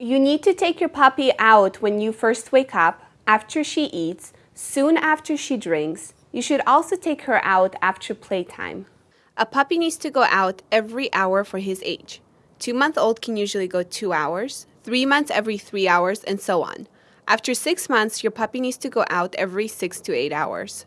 You need to take your puppy out when you first wake up, after she eats, soon after she drinks. You should also take her out after playtime. A puppy needs to go out every hour for his age. Two month old can usually go two hours, three months every three hours, and so on. After six months, your puppy needs to go out every six to eight hours.